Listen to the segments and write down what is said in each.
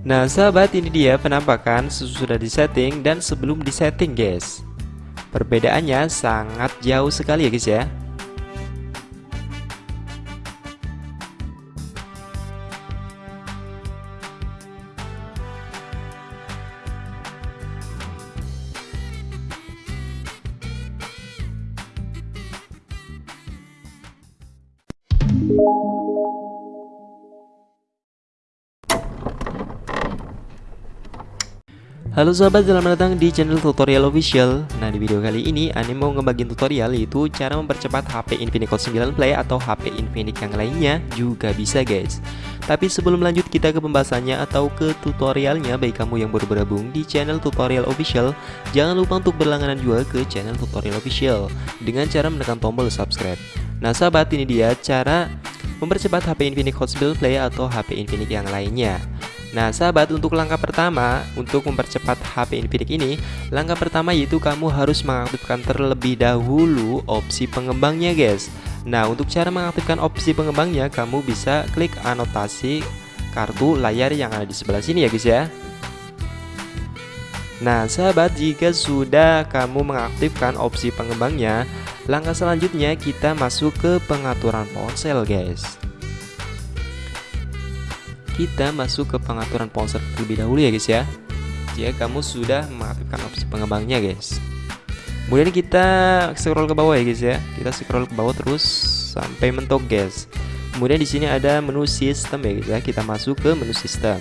Nah sahabat ini dia penampakan sesudah disetting dan sebelum disetting guys. Perbedaannya sangat jauh sekali ya guys ya Halo sahabat, selamat datang di channel tutorial official. Nah di video kali ini Ani mau ngebagiin tutorial yaitu cara mempercepat HP Infinix Hot 9 Play atau HP Infinix yang lainnya juga bisa guys. Tapi sebelum lanjut kita ke pembahasannya atau ke tutorialnya. Bagi kamu yang baru bergabung di channel tutorial official Jangan lupa untuk berlangganan juga ke channel tutorial official Dengan cara menekan tombol subscribe. Nah sahabat ini dia cara mempercepat HP Infinix Hot 9 Play atau HP Infinix yang lainnya Nah sahabat untuk langkah pertama untuk mempercepat HP Infinix ini Langkah pertama yaitu kamu harus mengaktifkan terlebih dahulu opsi pengembangnya guys. Nah untuk cara mengaktifkan opsi pengembangnya kamu bisa klik anotasi kartu layar yang ada di sebelah sini ya guys ya. Nah sahabat jika sudah kamu mengaktifkan opsi pengembangnya Langkah selanjutnya kita masuk ke pengaturan ponsel guys kita masuk ke pengaturan ponsel terlebih dahulu ya guys ya jika kamu sudah mengaktifkan opsi pengembangnya guys kemudian kita scroll ke bawah ya guys ya kita scroll ke bawah terus sampai mentok guys kemudian di sini ada menu sistem ya guys ya kita masuk ke menu sistem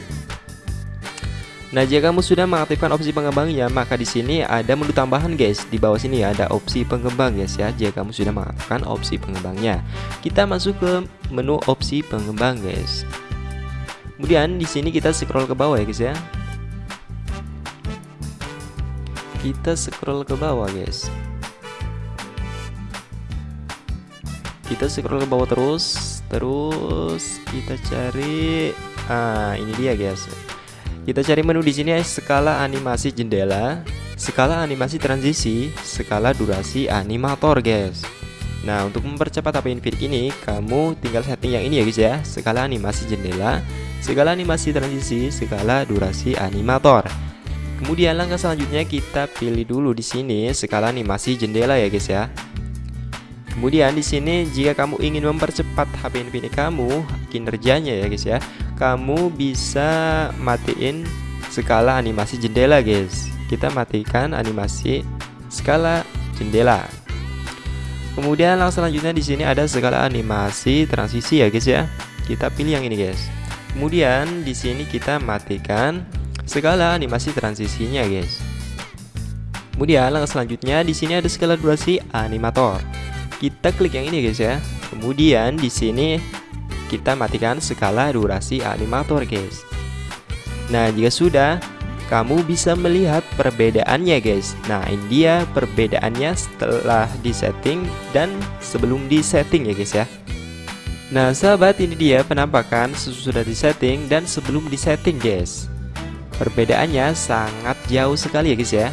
Nah, jika kamu sudah mengaktifkan opsi pengembangnya, maka di sini ada menu tambahan guys. Di bawah sini ada opsi pengembang guys ya. Jika kamu sudah mengaktifkan opsi pengembangnya, kita masuk ke menu opsi pengembang guys. Kemudian di sini kita scroll ke bawah ya guys ya. Kita scroll ke bawah guys. Kita scroll ke bawah terus, terus kita cari ah ini dia guys. Kita cari menu di sini skala animasi jendela, skala animasi transisi, skala durasi animator guys. Nah untuk mempercepat HP Infinix ini kamu tinggal setting yang ini ya guys ya skala animasi jendela segala animasi transisi, segala durasi animator. Kemudian langkah selanjutnya kita pilih dulu di sini skala animasi jendela ya guys ya. Kemudian di sini jika kamu ingin mempercepat HP Infinix kamu kinerjanya ya guys ya, kamu bisa matiin skala animasi jendela guys. Kita matikan animasi skala jendela. Kemudian langkah selanjutnya di sini ada skala animasi transisi ya guys ya. Kita pilih yang ini guys. Kemudian di sini kita matikan skala animasi transisinya, guys. Kemudian langkah selanjutnya di sini ada skala durasi animator. Kita klik yang ini, guys ya. Kemudian di sini kita matikan skala durasi animator, guys. Nah, jika sudah, kamu bisa melihat perbedaannya, guys. Nah, ini dia perbedaannya setelah disetting dan sebelum disetting ya, guys ya. Nah sahabat ini dia penampakan sesudah disetting dan sebelum disetting guys. Perbedaannya sangat jauh sekali ya guys ya.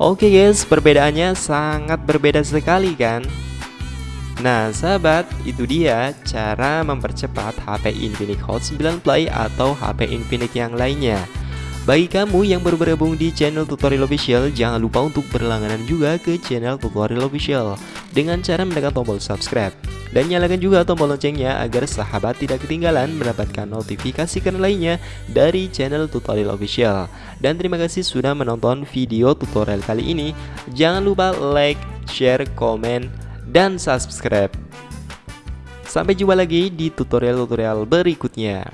Oke guys, perbedaannya sangat berbeda sekali kan Nah sahabat itu dia cara mempercepat HP Infinix Hot 9 Play atau HP Infinix yang lainnya bagi kamu yang baru bergabung di channel tutorial official, jangan lupa untuk berlangganan juga ke channel tutorial official dengan cara menekan tombol subscribe. Dan nyalakan juga tombol loncengnya agar sahabat tidak ketinggalan mendapatkan notifikasi keren lainnya dari channel tutorial official. Dan terima kasih sudah menonton video tutorial kali ini. Jangan lupa like, share, komen, dan subscribe. Sampai jumpa lagi di tutorial-tutorial berikutnya.